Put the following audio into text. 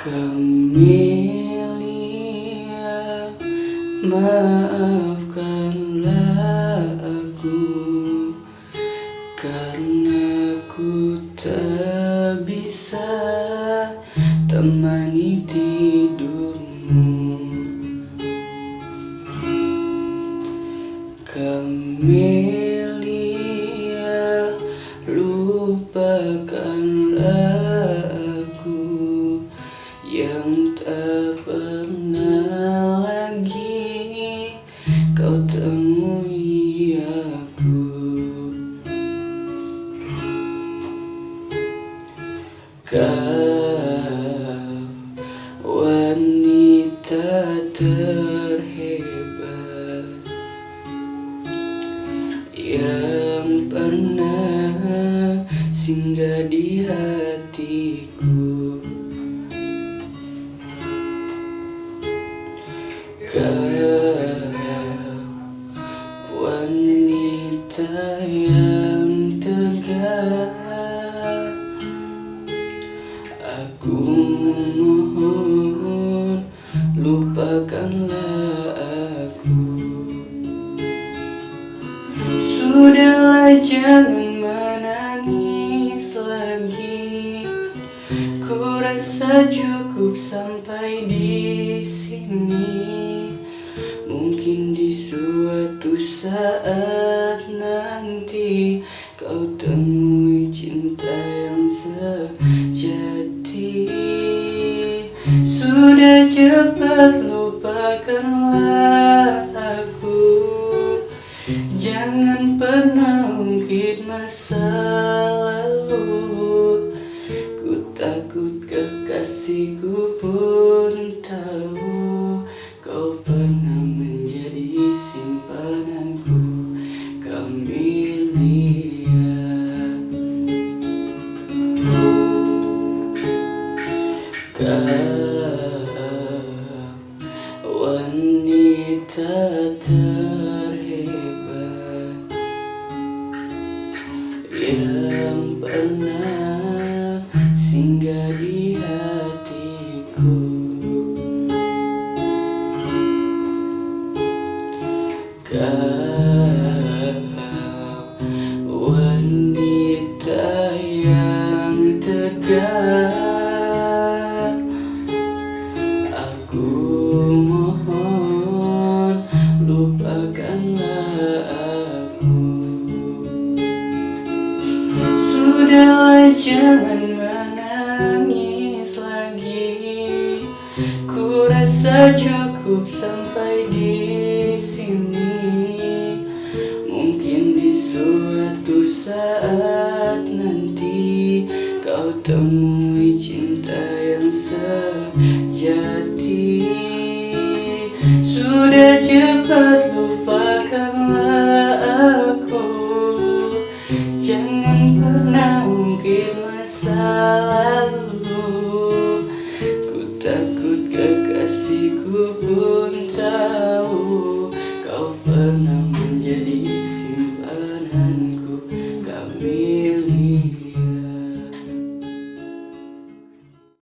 Camelia Maafkanlah aku Karena ku tak bisa temani tidurmu. Camelia kau temui aku. Kau wanita terhebat Yang pernah singgah di hatiku. Kau lupakanlah aku. Sudahlah jangan menangis lagi. Ku rasa cukup sampai di sini. Mungkin di suatu saat nanti Kau temui Sudah cepat lupakanlah aku Jangan pernah ungkit masa lalu. Ku takut kekasihku pun tahu Kau wanita terhebat Yang pernah singgah di hatiku. Kau wanita yang tegar Sudahlah jangan menangis lagi. Ku rasa cukup sampai di sini. Mungkin di suatu saat nanti Kau temui cinta yang sejati. Sudah cepat mungkin masa lalu Ku takut kekasihku pun.